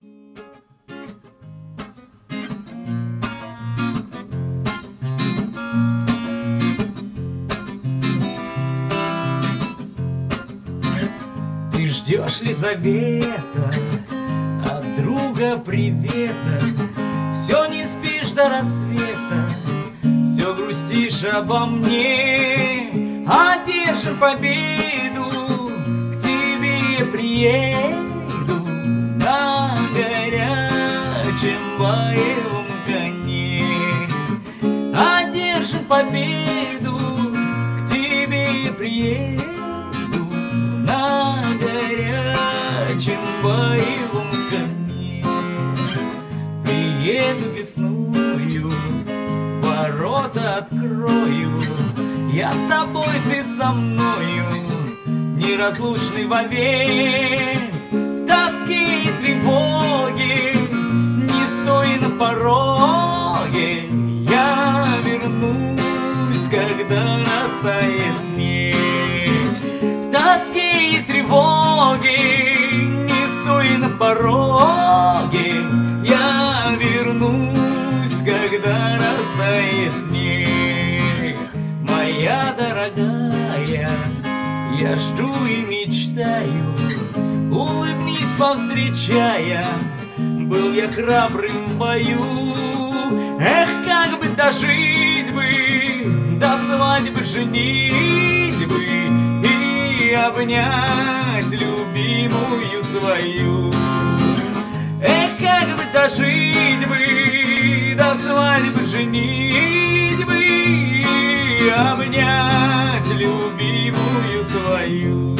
Ты ждешь ли завета от друга привета? Все не спишь до рассвета, все грустишь обо мне, одержим победу, горячем боевом коне. Одержим победу, к тебе приеду на горячем боевом коне. Приеду весною, ворота открою, Я с тобой, ты со мною, неразлучный вовек. Когда растает снег. В тоске и тревоге, не стой на пороге, Я вернусь, когда растает снег. Моя дорогая, я жду и мечтаю, Улыбнись, повстречая, был я храбрым в бою. Эх, как бы дожить бы, женить бы И обнять любимую свою. Эх, как бы дожить бы, до свадьбы женить бы И обнять любимую свою.